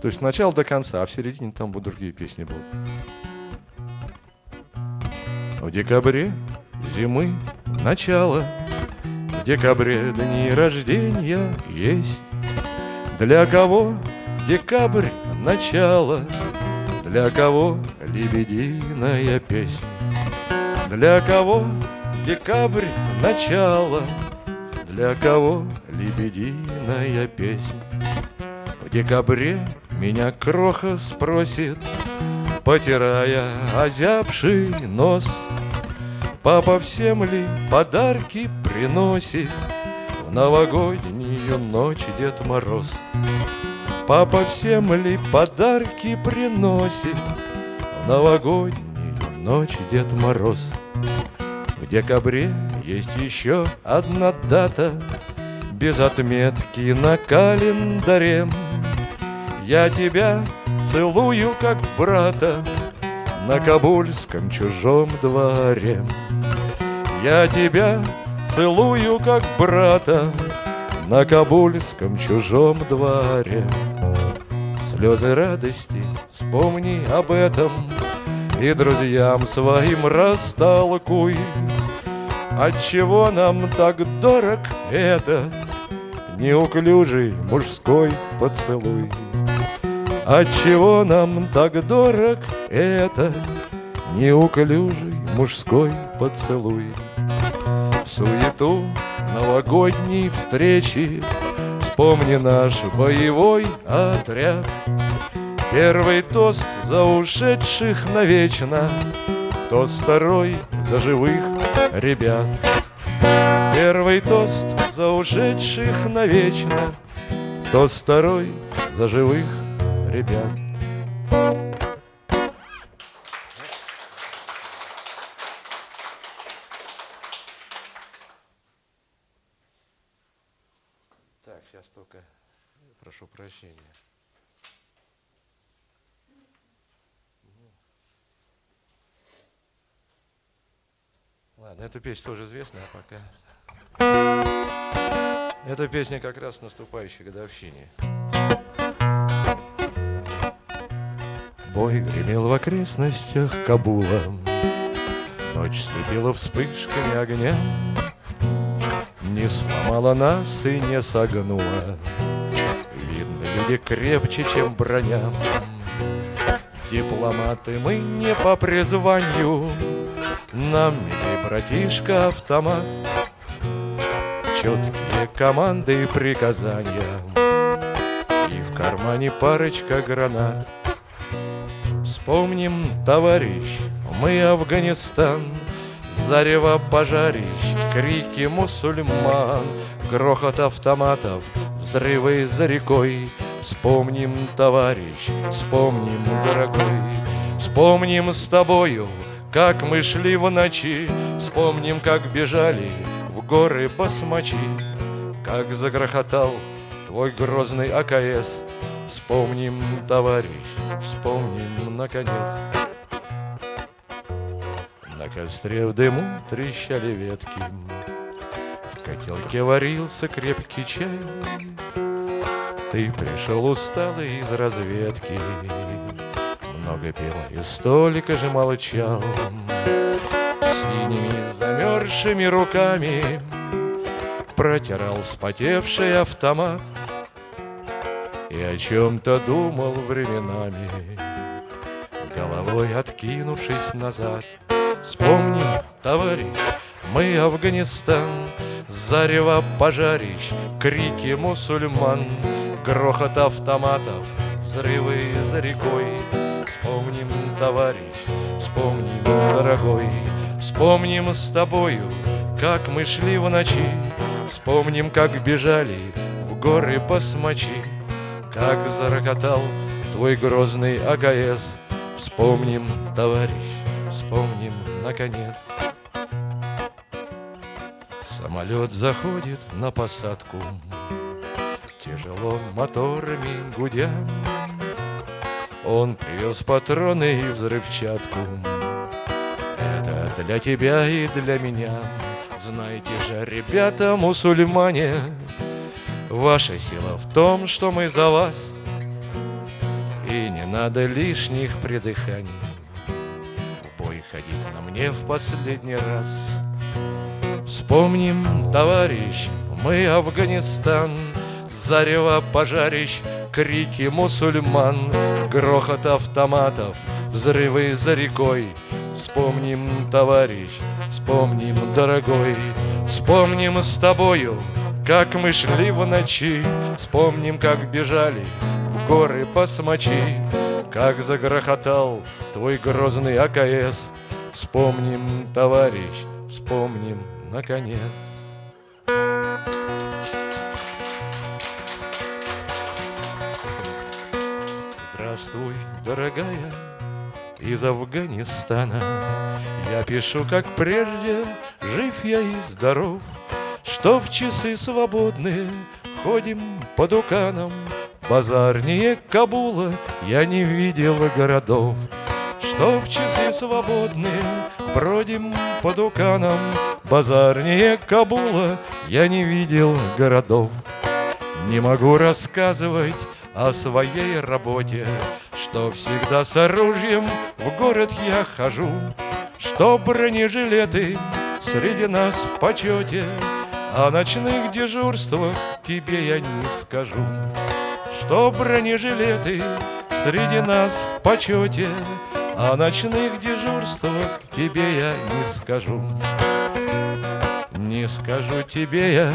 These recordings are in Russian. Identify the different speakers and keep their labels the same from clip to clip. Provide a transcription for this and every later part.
Speaker 1: То есть сначала до конца, а в середине там будут другие песни будут. В декабре зимы начало, В декабре дни рождения есть. Для кого декабрь начало, Для кого лебединая песня. Для кого декабрь начало, Для кого лебединая песня. В декабре меня кроха спросит, Потирая озябший нос, Папа всем ли подарки приносит? В новогоднюю ночь Дед Мороз? Папа всем ли подарки приносит? В новогоднюю ночь Дед Мороз? В декабре есть еще одна дата. Без отметки на календаре Я тебя целую, как брата На кабульском чужом дворе. Я тебя целую, как брата На кабульском чужом дворе. Слезы радости, вспомни об этом И друзьям своим растолкуй Отчего нам так дорог этот Неуклюжий мужской поцелуй Отчего нам так дорог этот Неуклюжий мужской поцелуй? Суету новогодней встречи Вспомни наш боевой отряд. Первый тост за ушедших навечно Тост второй за живых ребят. Первый тост за ушедших навечно Тост второй за живых ребят Так, сейчас только прошу прощения. Ладно, эта песня тоже известная пока. Эта песня как раз наступающей годовщине. Бой гремел в окрестностях Кабула, Ночь слепила вспышками огня, Не сломала нас и не согнула, Видно, люди крепче, чем броня. Дипломаты мы не по призванию, Нам мили, братишка, автомат, Четкие команды и приказания, И в кармане парочка гранат. Вспомним, товарищ, мы Афганистан, Зарево пожарищ, крики мусульман, Грохот автоматов, взрывы за рекой. Вспомним, товарищ, вспомним, дорогой, Вспомним с тобою, как мы шли в ночи, Вспомним, как бежали в горы басмачи, Как загрохотал твой грозный АКС, Вспомним, товарищ, вспомним, наконец. На костре в дыму трещали ветки, В котелке варился крепкий чай. Ты пришел усталый из разведки, Много пил и столько же молчал. Синими замерзшими руками Протирал вспотевший автомат — о чем-то думал временами, Головой откинувшись назад. Вспомним, товарищ, мы Афганистан, Зарево пожарищ, крики мусульман, Грохот автоматов, взрывы за рекой. Вспомним, товарищ, вспомним, дорогой, Вспомним с тобою, как мы шли в ночи, Вспомним, как бежали в горы басмачи. Как зарокотал твой грозный АКС. Вспомним, товарищ, вспомним, наконец. Самолет заходит на посадку. Тяжело моторами гудя. Он привез патроны и взрывчатку. Это для тебя и для меня. Знаете же, ребята, мусульмане Ваша сила в том, что мы за вас надо лишних придыханий. Бой ходить на мне в последний раз. Вспомним, товарищ, мы Афганистан, Зарево пожарищ, крики мусульман, Грохот автоматов, взрывы за рекой. Вспомним, товарищ, вспомним, дорогой, Вспомним с тобою, как мы шли в ночи, Вспомним, как бежали в горы по смочи, Как загрохотал твой грозный АКС. Вспомним, товарищ, вспомним, наконец. Здравствуй, дорогая, из Афганистана Я пишу, как прежде, жив я и здоров Что в часы свободные ходим по дуканам Базарнее Кабула я не видел городов. Что в часы свободные бродим по дуканам Базарнее Кабула я не видел городов. Не могу рассказывать о своей работе, Что всегда с оружием в город я хожу, Что бронежилеты среди нас в почете, О ночных дежурствах тебе я не скажу. Что бронежилеты среди нас в почете, О ночных дежурствах тебе я не скажу. Не скажу тебе я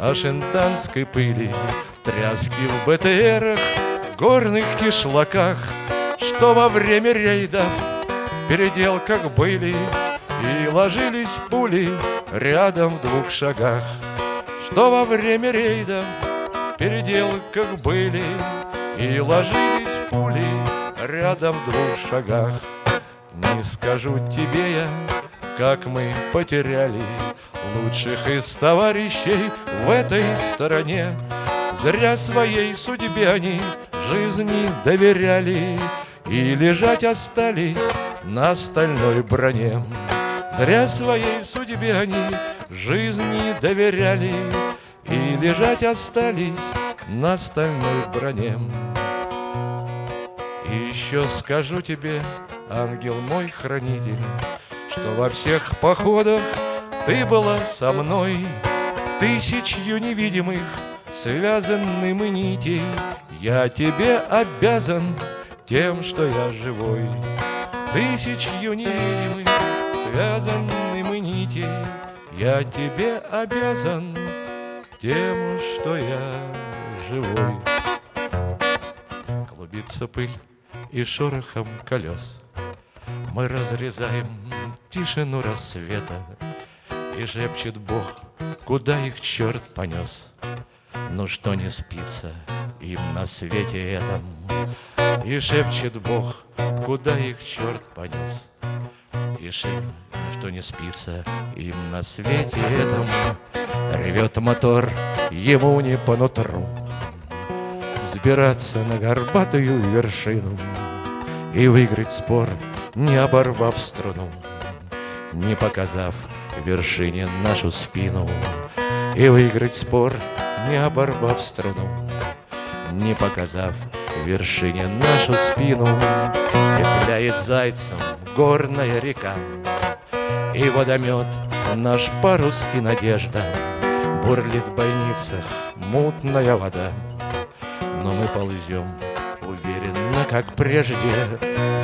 Speaker 1: о шентанской пыли, Тряски в БТРах, горных кишлаках, Что во время рейдов в переделках были И ложились пули рядом в двух шагах. Что во время рейдов в переделках были И ложились пули рядом в двух шагах. Не скажу тебе я, как мы потеряли Лучших из товарищей в этой стороне Зря своей судьбе они жизни доверяли И лежать остались на стальной броне. Зря своей судьбе они жизни доверяли И лежать остались на стальной броне. И еще скажу тебе, ангел мой хранитель, Что во всех походах ты была со мной Тысячью невидимых связаны мы нити, Я тебе обязан тем, что я живой. Тысячью невидимых связаны мы нити, Я тебе обязан тем, что я живой. Клубится пыль и шорохом колес. Мы разрезаем тишину рассвета, И шепчет Бог, куда их черт понес. Ну что не спится им на свете этом И шепчет Бог, куда их черт понес Шепчет, что не спится им на свете этом. Ревет мотор, ему не по нутру. Взбираться на горбатую вершину И выиграть спор, не оборвав струну. Не показав вершине нашу спину И выиграть спор, не оборвав струну, Не показав вершине нашу спину, Петляет зайцем горная река, И водомет наш парус и надежда, Бурлит в бойницах мутная вода, Но мы ползем уверенно, как прежде,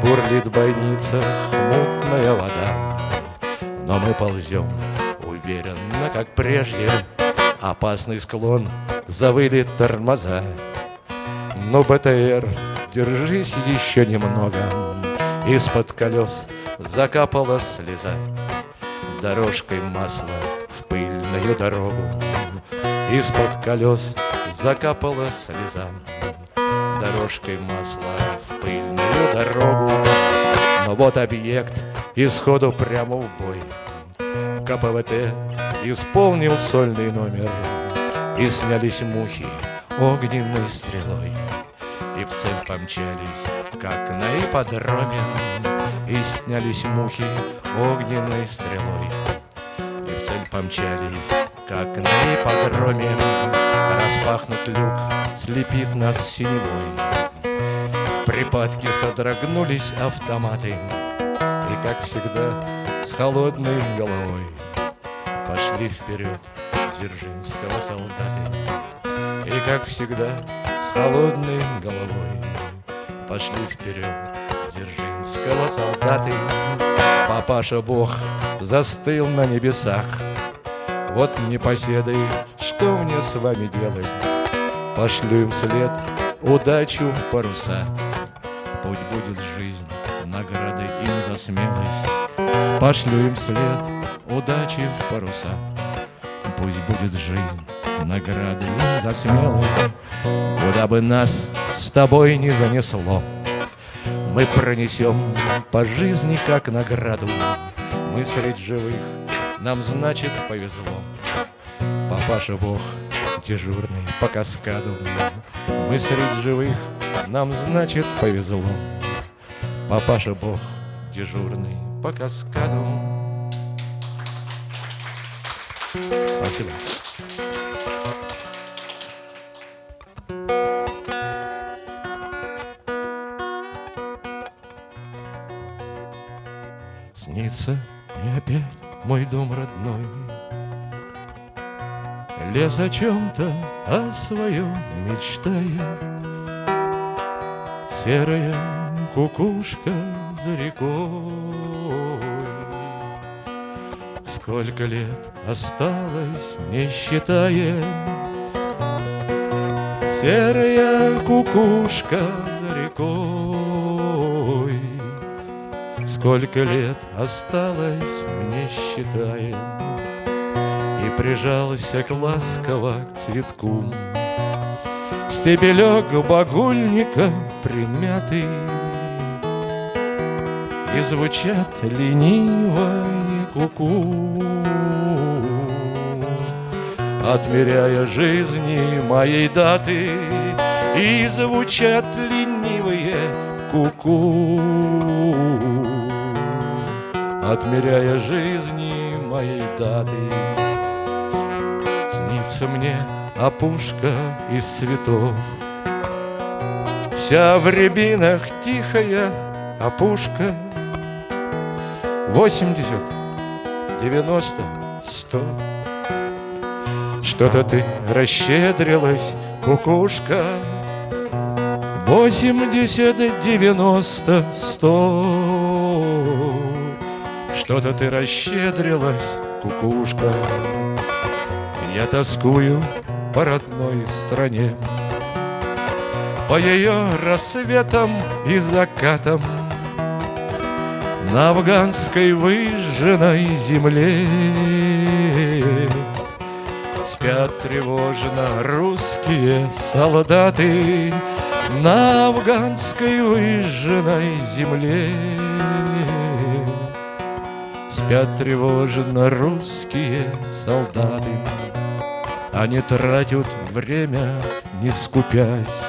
Speaker 1: Бурлит в бойницах мутная вода, Но мы ползем уверенно, как прежде, Опасный склон, завыли тормоза Но БТР, держись еще немного. Из-под колес закапала слеза Дорожкой масла в пыльную дорогу. Из-под колес закапала слеза Дорожкой масла в пыльную дорогу. Но вот объект исходу прямо в бой. КПВТ Исполнил сольный номер. И снялись мухи огненной стрелой И в цель помчались, как на ипподроме И снялись мухи огненной стрелой. И в цель помчались, как на ипподроме Распахнут люк, слепит нас синевой. Припадке содрогнулись автоматы И, как всегда, с холодной головой Пошли вперед Дзержинского солдаты И, как всегда, с холодной головой. Пошли вперед Дзержинского солдаты. Папаша Бог застыл на небесах. Вот непоседы, что мне с вами делать? Пошлю им след удачу паруса. Путь будет жизнь наградой им за смелость. Пошлю им след удачи в паруса. Пусть будет жизнь наградой им за смелость Куда бы нас с тобой не занесло Мы пронесем по жизни как награду. Мы средь живых, нам значит повезло. Папаша Бог дежурный по каскаду. Мы средь живых, нам значит повезло. Папаша Бог дежурный по каскаду. Спасибо. Дом родной. Лес о чем-то, о своем мечтая. Серая кукушка за рекой. Сколько лет осталось, не считая. Серая кукушка за рекой Сколько лет осталось, не считая И прижался к ласково к цветку. Стебелек багульника примятый. И звучат лениво куку. Отмеряя жизни моей даты И звучат ленивые куку Отмеряя жизни моей даты Снится мне опушка из цветов. Вся в рябинах тихая опушка. Восемьдесят, девяносто, сто. Что-то ты расщедрилась, кукушка. Восемьдесят, девяносто, сто Что-то ты расщедрилась, кукушка. Я тоскую по родной стране. По ее рассветам и закатам. На афганской выжженной земле. Спят тревожно русские солдаты На афганской выжженной земле Спят тревожно русские солдаты. Они тратят время, не скупясь.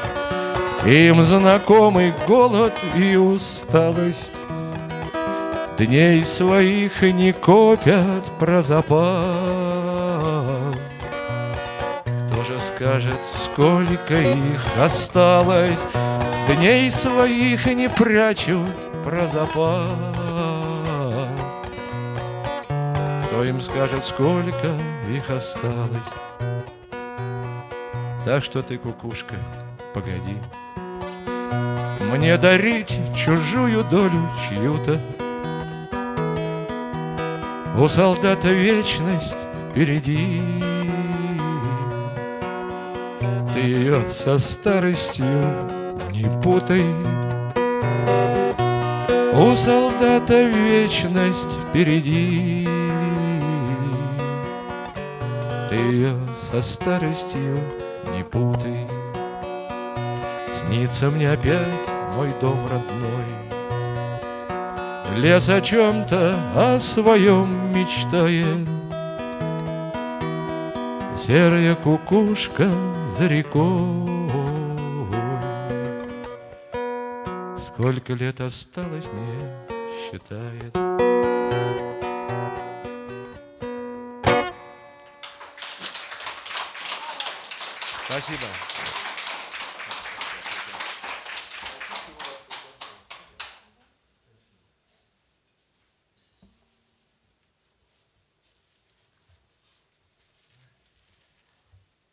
Speaker 1: Им знакомый голод и усталость. Дней своих не копят про запас. Кто же скажет, сколько их осталось? Дней своих не прячут про запас Кто им скажет, сколько их осталось? Так что ты, кукушка, погоди. Мне дарить чужую долю чью-то. У солдата вечность впереди. Ты ее со старостью не путай. У солдата вечность впереди Ты ее со старостью не путай. Снится мне опять мой дом родной. Лес о чем-то, о своем мечтает. Серая кукушка за рекой. Сколько лет осталось мне, считает Спасибо.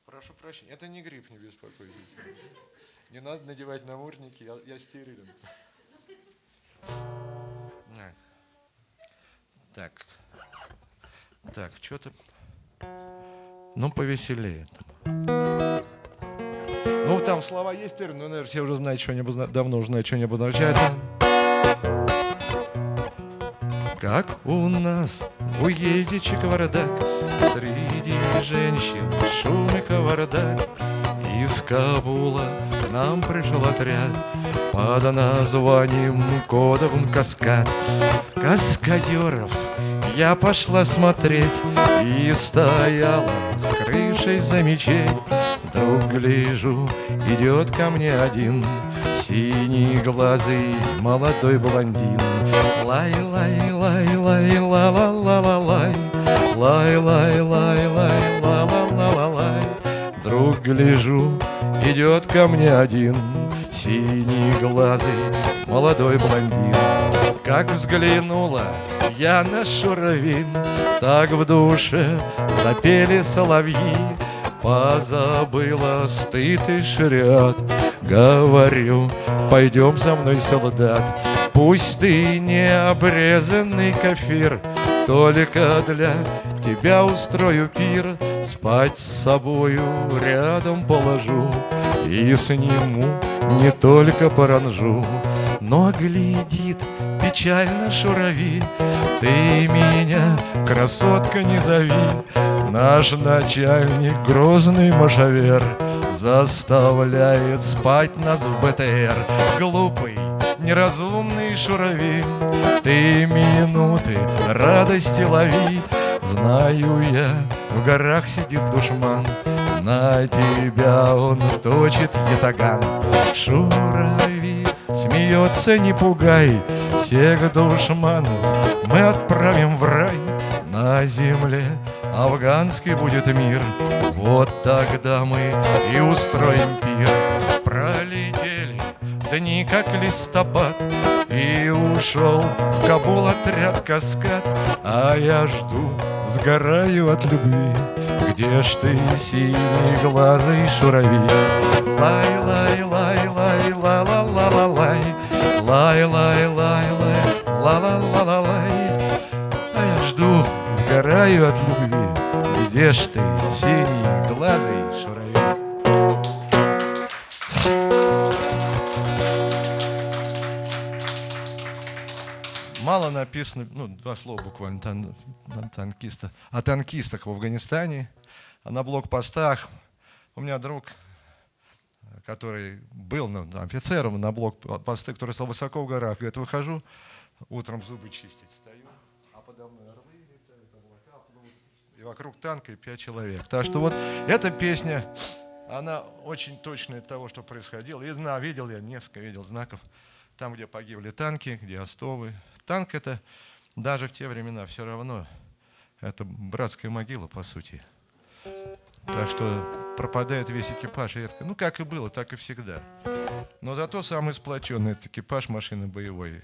Speaker 1: Прошу прощения, это не грипп, не беспокойтесь. Не надо надевать намордники, я, я стерилен. Так, так, что-то, ну повеселее там слова есть, но, наверное, все уже знают, что они давно уже знают, что они обозначают. Как у нас у едичек вардак, Среди женщин шум и кавардак. Из Кабула нам пришел отряд Под названием кодовым каскад. Каскадеров я пошла смотреть И стояла с крышей за мечеть Вдруг гляжу, идет ко мне один Синий глазый молодой блондин. Лай, лай, лай, лай, ла ла ла ла лай Лай, лай, лай, лай, ла ла ла ла лай Вдруг гляжу, идет ко мне один Синий глазый молодой блондин. Как взглянула я на шуровин Так в душе запели соловьи Позабыла стыд и шрят Говорю, пойдем со мной, солдат. Пусть ты не обрезанный кафир Только для тебя устрою пир. Спать с собою рядом положу И сниму не только паранжу. Но глядит печально шурави Ты меня, красотка, не зови. Наш начальник, грозный машавер Заставляет спать нас в БТР. Глупый, неразумный шурави Ты минуты радости лови. Знаю я, в горах сидит душман На тебя он точит ятаган. Шурави смеется, не пугай Всех душманов мы отправим в рай. На земле афганский будет мир. Вот тогда мы и устроим пир. Пролетели дни, как листопад И ушел в Кабул отряд каскад. А я жду, сгораю от любви. Где ж ты, синий глазый шурави? Лай, лай, лай, лай, ла ла ла ла лай ла ла ла ла лай А я жду, сгораю от любви Где ж ты, синий глазый шурави? Мало написано, ну, два слова буквально, тан, танкиста, о танкистах в Афганистане, а на блокпостах. У меня друг который был ну, офицером на блокпосты, который стал высоко в горах. Говорит, выхожу, утром зубы чистить, стою, а подо мной орлы летают, облака плывут, и вокруг танка и пять человек. Так что вот эта песня, она очень точная от того, что происходило. И знаю, видел я, несколько видел знаков, там, где погибли танки, где остовы. Танк это даже в те времена все равно, это братская могила, по сути. Так что пропадает весь экипаж редко. Ну, как и было, так и всегда. Но зато самый сплоченный это экипаж машины боевой.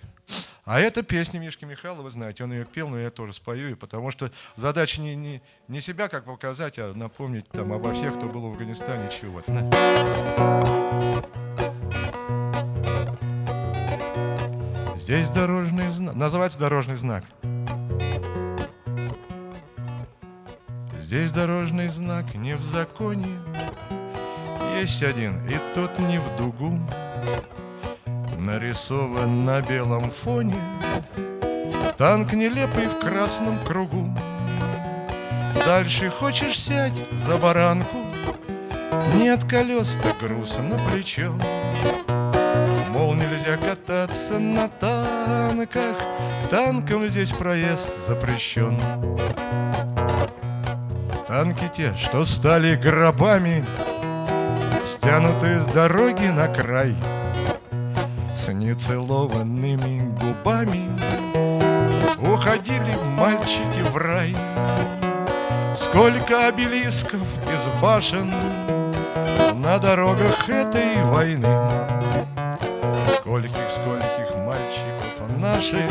Speaker 1: А эта песня Мишки Михайлова, вы знаете, он ее пел, но я тоже спою, и потому что задача не, не, не себя как показать, а напомнить там обо всех, кто был в Афганистане, чего-то. Здесь дорожный знак. Называется дорожный знак. Здесь дорожный знак не в законе, Есть один, и тот не в дугу, Нарисован на белом фоне Танк нелепый в красном кругу. Дальше хочешь сядь за баранку, Нет колес-то груз на плечо. Мол, нельзя кататься на танках, Танком здесь проезд запрещен. Танки те, что стали гробами, Стянуты с дороги на край, С нецелованными губами Уходили мальчики в рай. Сколько обелисков из башен На дорогах этой войны Скольких, скольких мальчиков наших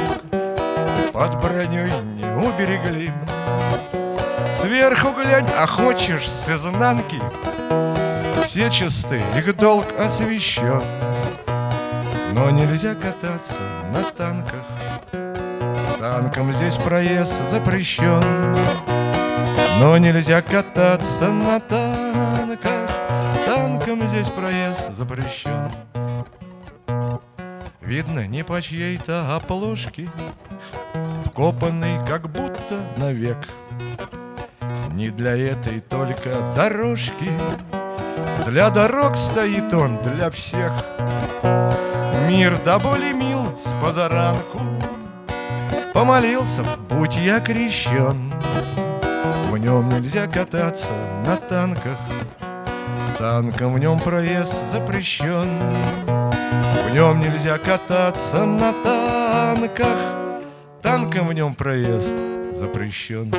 Speaker 1: Под броней не уберегли Сверху глянь, а хочешь с изнанки все чисты, их долг освящен. Но нельзя кататься на танках, танком здесь проезд запрещен. Но нельзя кататься на танках, танком здесь проезд запрещен. Видно, не по чьей-то оплошке, Вкопанный как будто навек. Не для этой только дорожки, Для дорог стоит он, для всех. Мир до боли мил с позаранку, Помолился, будь я крещен. В нем нельзя кататься на танках, Танком в нем проезд запрещен. В нем нельзя кататься на танках, Танком в нем проезд запрещен.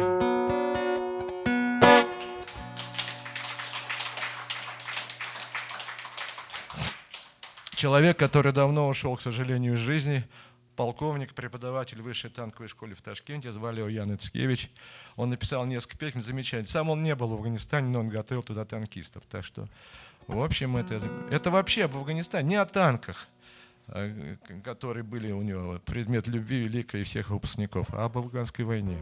Speaker 1: Человек, который давно ушел, к сожалению, из жизни, полковник, преподаватель высшей танковой школы в Ташкенте, звали его Ян Ицкевич. Он написал несколько песен, замечательно. Сам он не был в Афганистане, но он готовил туда танкистов. Так что, в общем, это, это вообще об Афганистане, не о танках, а, которые были у него предмет любви великой всех выпускников, а об афганской войне.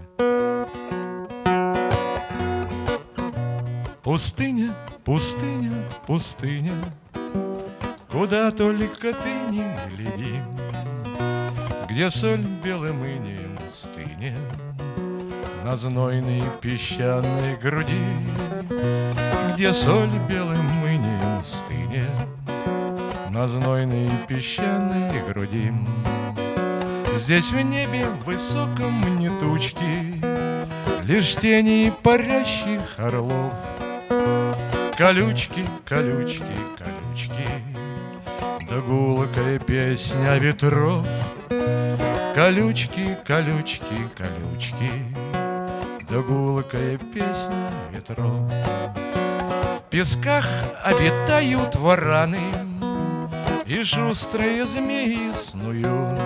Speaker 1: Пустыня, пустыня, пустыня, Куда только ты не гляди, Где соль белым инеем стынет На знойной песчаной груди, Где соль белым инеем стынет На знойной песчаной груди. Здесь в небе высоком не тучки, Лишь тени парящих орлов. Колючки, колючки, колючки, гулкая песня ветров. Колючки, колючки, колючки Да гулкая песня ветров. В песках обитают вараны И шустрые змеи снуют.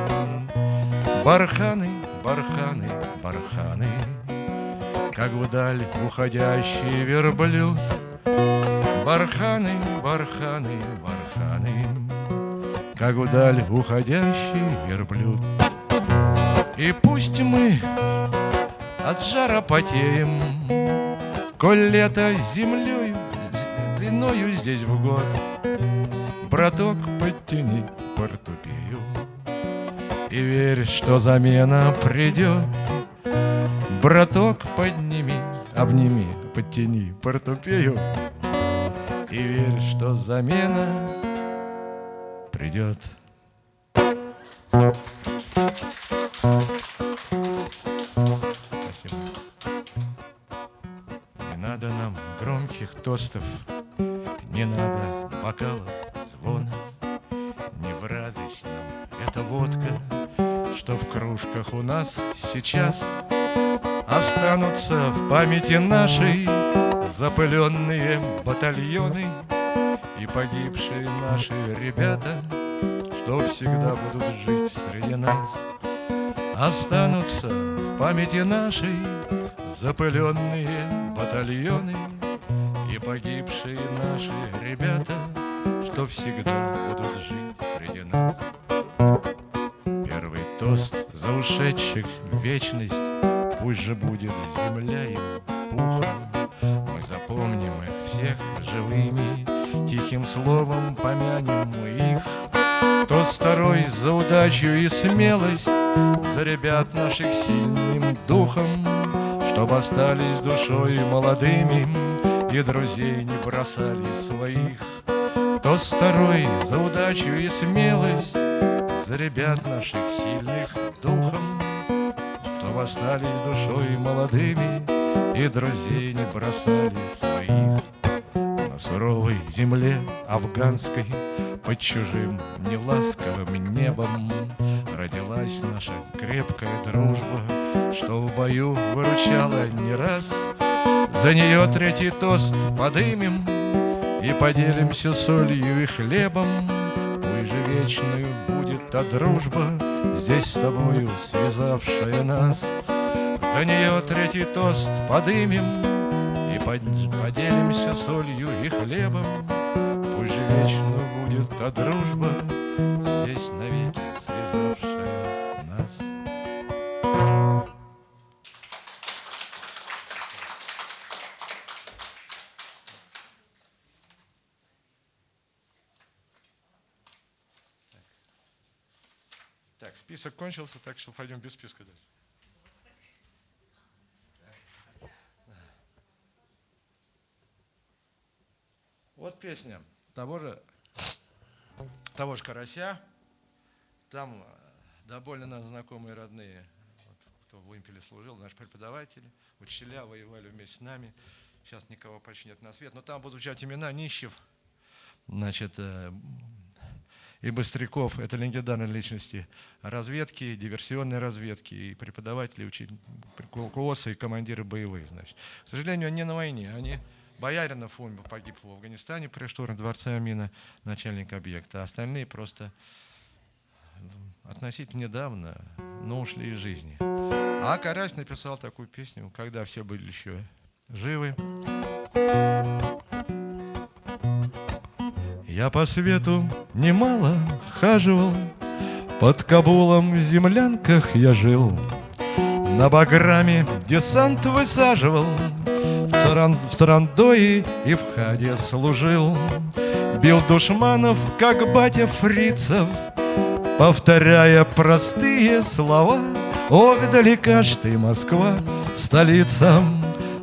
Speaker 1: Барханы, барханы, барханы Как вдаль уходящий верблюд. Барханы, барханы, барханы как вдаль уходящий верблюд. И пусть мы от жара потеем, Коль лето землею, длиною здесь в год, Браток, подтяни портупею И верь, что замена придет. Браток, подними, обними, подтяни портупею И верь, что замена придет. Спасибо. Не надо нам громких тостов, Не надо бокалов звона, Не в радость нам эта водка, Что в кружках у нас сейчас Останутся в памяти нашей Запыленные батальоны — и погибшие наши ребята, что всегда будут жить среди нас, Останутся в памяти нашей запыленные батальоны И погибшие наши ребята, что всегда будут жить среди нас. Первый тост за ушедших в вечность, Пусть же будет земля им пухом, Мы запомним их всех живыми Тихим словом помянем мы их. То второй за удачу и смелость За ребят наших сильным духом Чтоб остались душой молодыми И друзей не бросали своих. То второй за удачу и смелость За ребят наших сильных духом Чтоб остались душой молодыми И друзей не бросали своих суровой земле афганской Под чужим неласковым небом Родилась наша крепкая дружба Что в бою выручала не раз. За нее третий тост подымем И поделимся солью и хлебом. Пусть же вечную будет та дружба Здесь с тобою связавшая нас. За нее третий тост подымем поделимся солью и хлебом вечно будет та дружба, Здесь навеки связавшая нас. Так, список кончился, так что пойдем без списка дальше. Песня того же, того же Карася. Там э, довольно знакомые родные, вот, кто в Вымпеле служил, наши преподаватели, учителя воевали вместе с нами. Сейчас никого почти нет на свет. Но там будут звучать имена Нищев, значит, э, и Быстряков. Это легендарные личности разведки, диверсионной разведки, и преподаватели, учитель, КУОСа и командиры боевые. Значит. К сожалению, они на войне, они Бояринов умер, погиб в Афганистане при штурме дворца Амина, начальник объекта. Остальные просто относительно недавно, но ушли из жизни. А Карась написал такую песню, когда все были еще живы. Я по свету немало хаживал, Под Кабулом в землянках я жил, На Баграме десант высаживал, Царан, в Царандое и в Хаде служил. Бил душманов, как батя фрицев Повторяя простые слова. Ох, далека ж ты, Москва, столица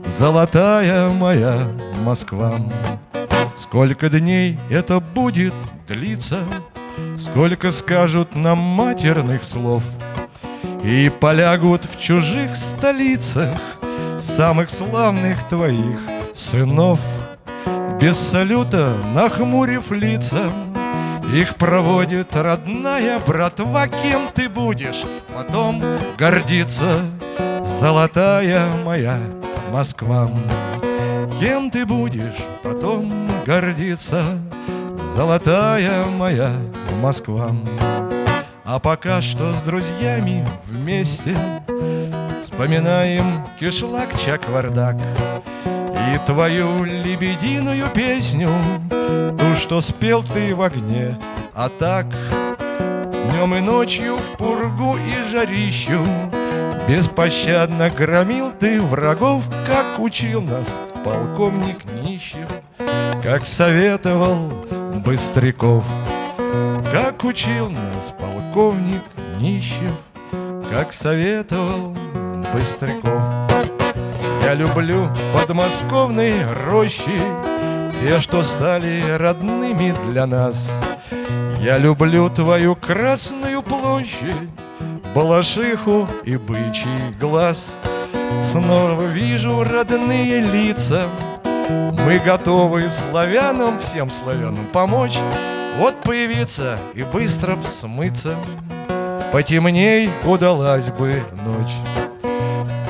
Speaker 1: Золотая моя Москва! Сколько дней это будет длиться Сколько скажут нам матерных слов И полягут в чужих столицах самых славных твоих сынов. Без салюта, нахмурив лица, их проводит родная братва, кем ты будешь потом гордиться, золотая моя Москва. Кем ты будешь потом гордиться, золотая моя Москва. А пока что с друзьями вместе Вспоминаем кишлак чаквардак И твою лебединую песню Ту, что спел ты в огне. А так днем и ночью в пургу и жарищу Беспощадно громил ты врагов Как учил нас полковник Нищев Как советовал Быстряков. Как учил нас полковник Нищев Как советовал Быстряков. Я люблю подмосковные рощи, Те, что стали родными для нас. Я люблю твою Красную площадь, Балашиху и бычий глаз. Снова вижу родные лица, Мы готовы славянам, всем славянам помочь, Вот появиться и быстро смыться. Потемней удалась бы ночь.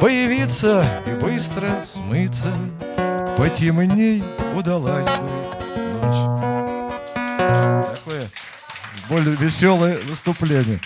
Speaker 1: Появиться и быстро смыться. Потемней удалась бы ночь. Такое более веселое выступление